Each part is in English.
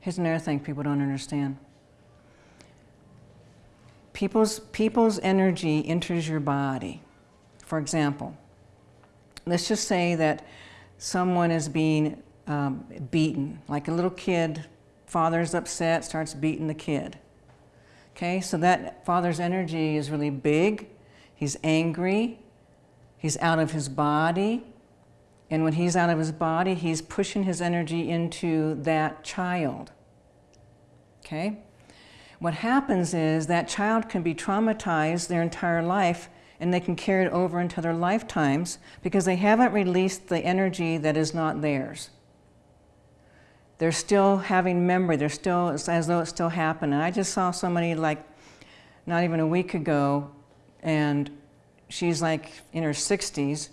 Here's another thing people don't understand. People's, people's energy enters your body. For example, let's just say that someone is being um, beaten, like a little kid, father's upset, starts beating the kid. Okay, so that father's energy is really big, he's angry, he's out of his body, and when he's out of his body, he's pushing his energy into that child. Okay? What happens is that child can be traumatized their entire life and they can carry it over into their lifetimes because they haven't released the energy that is not theirs. They're still having memory, they're still, it's as though it still happened. And I just saw somebody like not even a week ago and she's like in her 60s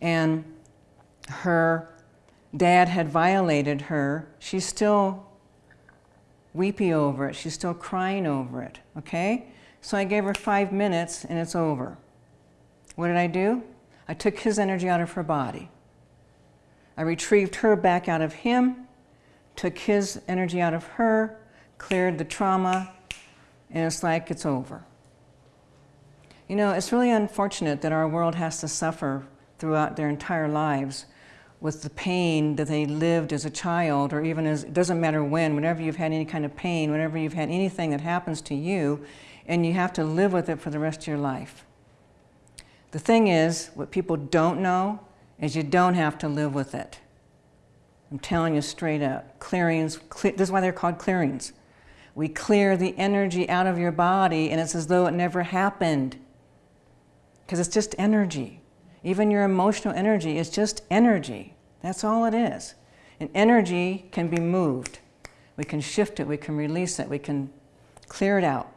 and her dad had violated her. She's still weepy over it. She's still crying over it, okay? So I gave her five minutes and it's over. What did I do? I took his energy out of her body. I retrieved her back out of him, took his energy out of her, cleared the trauma, and it's like it's over. You know, it's really unfortunate that our world has to suffer throughout their entire lives with the pain that they lived as a child or even as, it doesn't matter when, whenever you've had any kind of pain, whenever you've had anything that happens to you, and you have to live with it for the rest of your life. The thing is, what people don't know is you don't have to live with it. I'm telling you straight up. Clearings, this is why they're called clearings. We clear the energy out of your body and it's as though it never happened. Because it's just energy. Even your emotional energy is just energy. That's all it is. And energy can be moved. We can shift it, we can release it, we can clear it out.